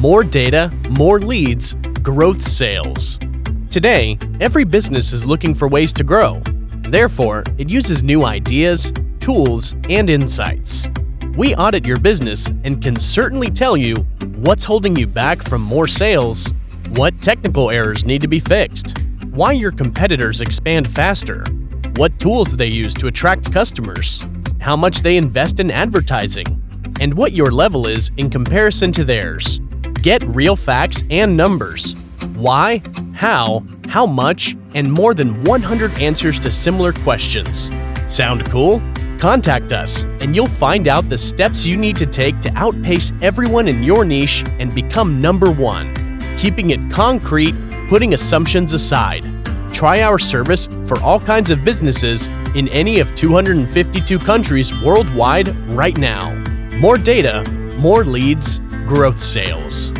More data, more leads, growth sales. Today, every business is looking for ways to grow. Therefore, it uses new ideas, tools, and insights. We audit your business and can certainly tell you what's holding you back from more sales, what technical errors need to be fixed, why your competitors expand faster, what tools they use to attract customers, how much they invest in advertising, and what your level is in comparison to theirs. Get real facts and numbers. Why, how, how much, and more than 100 answers to similar questions. Sound cool? Contact us, and you'll find out the steps you need to take to outpace everyone in your niche and become number one. Keeping it concrete, putting assumptions aside. Try our service for all kinds of businesses in any of 252 countries worldwide right now. More data, more leads, growth sales.